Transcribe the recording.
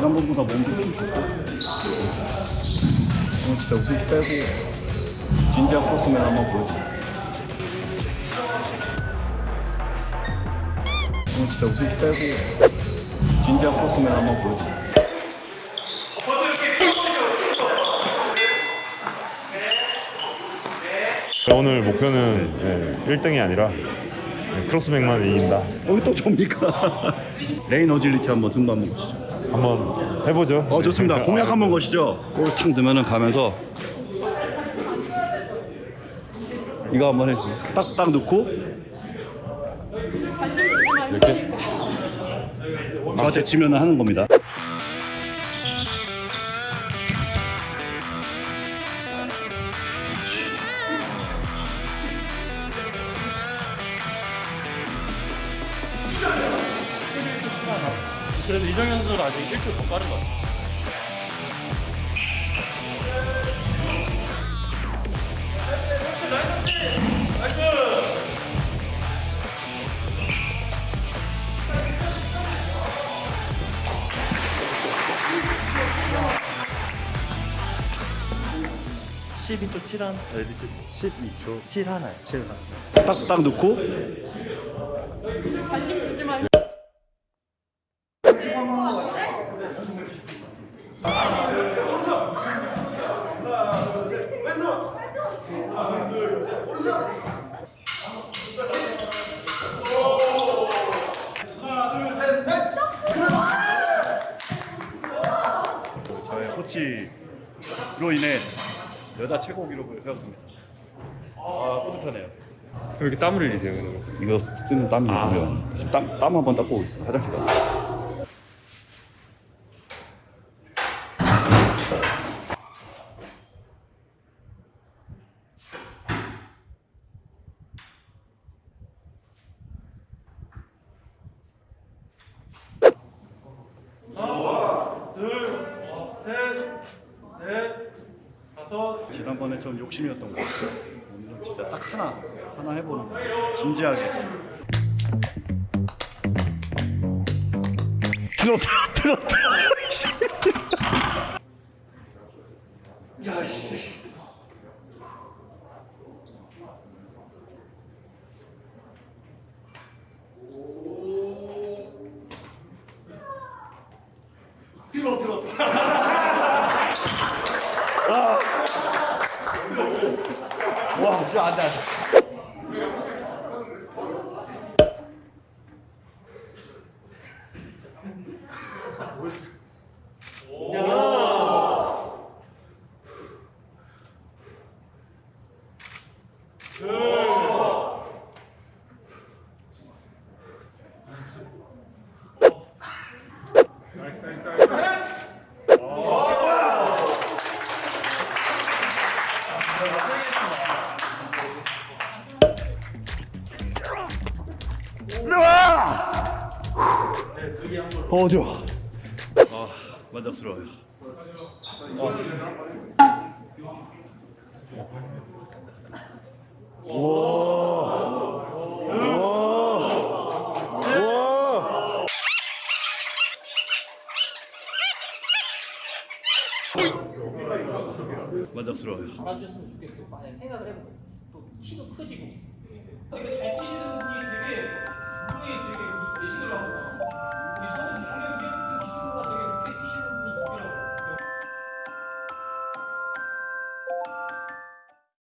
지난번보다 몸도 좀 좋고 오늘 진짜 우승 빼고 진지한 코스면 한번 보여주세요 오늘 진짜 우승 빼고 진지한 코스면 한번 보여주세요 오늘 목표는 예, 1등이 아니라 예, 크로스백만 이긴다. 어이 또 접니까? 레인 어질리티 한번 등반 보시죠 한번 해보죠. 어 좋습니다. 네. 공약 한번 거시죠. 골을 탁 넣으면은 가면서 이거 한번 해주세요. 딱딱 넣고. 이렇게? 저한테 치면 하는 겁니다 그래도 이정현 선수는 아직 1초 더 빠른 것 같아요. (12초 7한) 12초 7하나요? 7하나 딱딱 넣고 코치로 인해 여자 최고 기록을 세웠습니다. 아 뿌듯하네요. 왜 이렇게 땀을 흘리세요? 이거 쓰는 땀이 보면 지금 땀, 땀 한 번 닦고 오겠습니다. 화장실 가서 지난번에 좀 욕심이었던 것 같아요. 오늘은 진짜 딱 하나 하나 해보는 거예요. 진지하게. 들어 들어 들어 들어. 들어 와 진짜 안돼 안돼. 어 좋아. 아 만족스러워요. 와와와. 만족스러워요. 알아주셨으면 좋겠어요. 만약 생각을 해보면 또 키도 커지고. 되게 잘 뛰시는 분이 되게 분이 되게 대신으로 하고 우리 손을